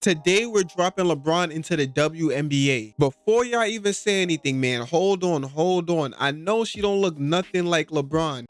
Today we're dropping LeBron into the WNBA. Before y'all even say anything, man, hold on, hold on. I know she don't look nothing like LeBron.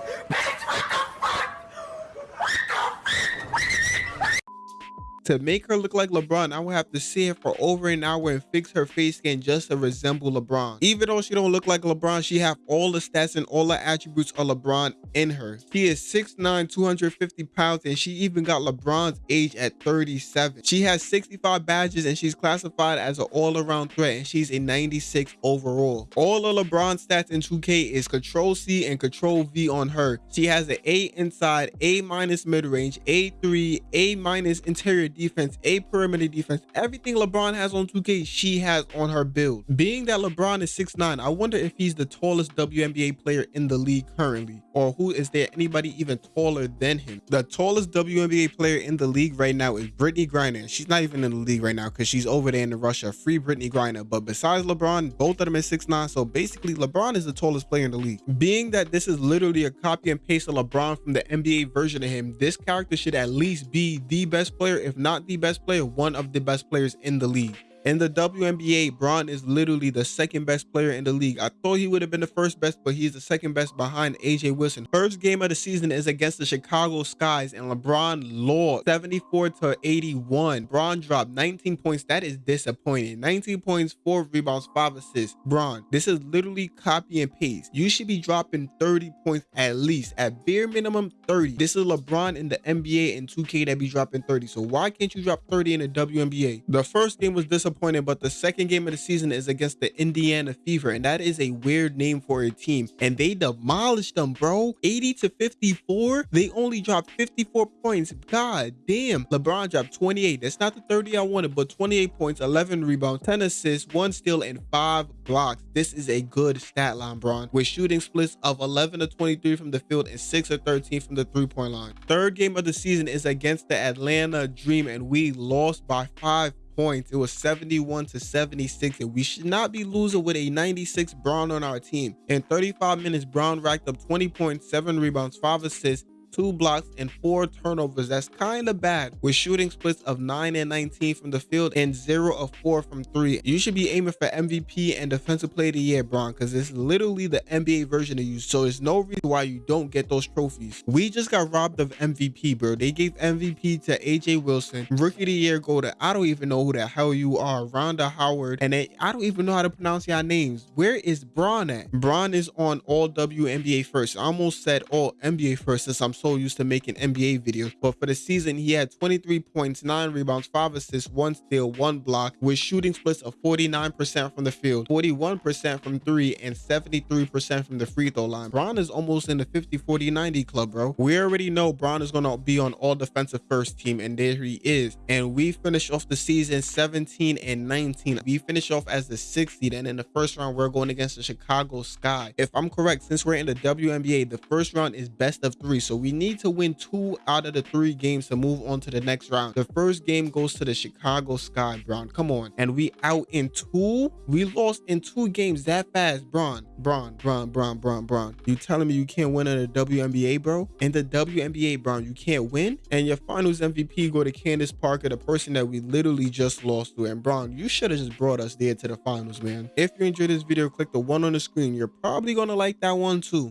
To make her look like LeBron, I would have to see her for over an hour and fix her face skin just to resemble LeBron. Even though she don't look like LeBron, she have all the stats and all the attributes of LeBron in her. She is 6'9", 250 pounds, and she even got LeBron's age at 37. She has 65 badges, and she's classified as an all-around threat, and she's a 96 overall. All of LeBron stats in 2K is Control C and Control V on her. She has an A inside, A minus mid-range, A3, A minus interior defense, a perimeter defense, everything LeBron has on 2K, she has on her build. Being that LeBron is 6'9", I wonder if he's the tallest WNBA player in the league currently, or who is there anybody even taller than him? The tallest WNBA player in the league right now is Brittney Griner. She's not even in the league right now because she's over there in Russia. Free Brittney Griner. But besides LeBron, both of them is 6'9", so basically LeBron is the tallest player in the league. Being that this is literally a copy and paste of LeBron from the NBA version of him, this character should at least be the best player, if not not the best player, one of the best players in the league. In the WNBA, Bron is literally the second best player in the league. I thought he would have been the first best, but he's the second best behind AJ Wilson. First game of the season is against the Chicago Skies, and LeBron lost 74 to 81. Bron dropped 19 points. That is disappointing. 19 points, 4 rebounds, 5 assists. Bron, this is literally copy and paste. You should be dropping 30 points at least, at bare minimum 30. This is LeBron in the NBA and 2K that be dropping 30. So why can't you drop 30 in the WNBA? The first game was disappointing disappointed, but the second game of the season is against the Indiana Fever, and that is a weird name for a team. And they demolished them, bro. 80 to 54. They only dropped 54 points. God damn. LeBron dropped 28. That's not the 30 I wanted, but 28 points, 11 rebounds, 10 assists, one steal, and five blocks. This is a good stat line, Bron, with shooting splits of 11 to 23 from the field and 6 to 13 from the three-point line. Third game of the season is against the Atlanta Dream, and we lost by five points. It was 71 to 76, and we should not be losing with a 96 Bron on our team. In 35 minutes, Bron racked up 20 points, 7 rebounds, 5 assists, two blocks, and four turnovers. That's kind of bad with shooting splits of 9 and 19 from the field and 0 of 4 from 3. You should be aiming for MVP and Defensive Player of the Year, Bron, because it's literally the NBA version of you. So there's no reason why you don't get those trophies. We just got robbed of MVP, bro. They gave MVP to AJ Wilson. Rookie of the Year go to, I don't even know who the hell you are, Rhonda Howard. And they, I don't even know how to pronounce your names. Where is Bron at? Bron is on all WNBA first. I almost said all NBA first since I'm so used to making NBA videos. But for the season, he had 23 points, 9 rebounds, 5 assists, 1 steal, 1 block, with shooting splits of 49% from the field, 41% from 3, and 73% from the free throw line. Bron is almost in the 50-40-90 club, bro. We already know Bron is going to be on all defensive first team, and there he is. And we finish off the season 17 and 19. We finish off as the 6th seed, and in the first round, we're going against the Chicago Sky. If I'm correct, since we're in the WNBA, the first round is best of three, so we need to win two out of the three games to move on to the next round. The first game goes to the Chicago Sky, Bron. Come on. And we out in two? We lost in two games that fast, Bron. Bron, Bron, Bron, Bron, Bron. You telling me you can't win in the WNBA, bro? In the WNBA, Bron, you can't win? And your finals MVP go to Candace Parker, the person that we literally just lost to. And Bron, you should have just brought us there to the finals, man. If you enjoyed this video, click the one on the screen. You're probably going to like that one too.